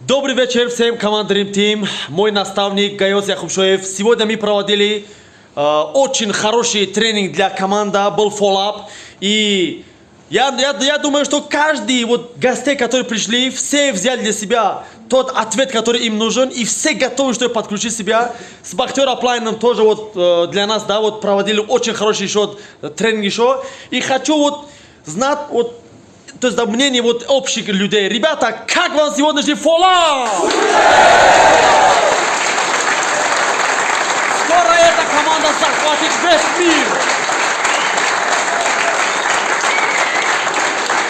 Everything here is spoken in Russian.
Добрый вечер всем команд Dream Team. Мой наставник Гайос Якубшоев. Сегодня мы проводили э, очень хороший тренинг для команды, был follow-up. И я, я, я думаю, что каждый вот гостей, которые пришли, все взяли для себя тот ответ, который им нужен, и все готовы, чтобы подключить себя. С Бахтер Аплайном тоже вот э, для нас, да, вот проводили очень хороший еще э, тренинг еще. И хочу вот знать вот то есть да, мнение вот общих людей. Ребята, как вам сегодняшний фоллап? Скоро эта команда захватит весь мир.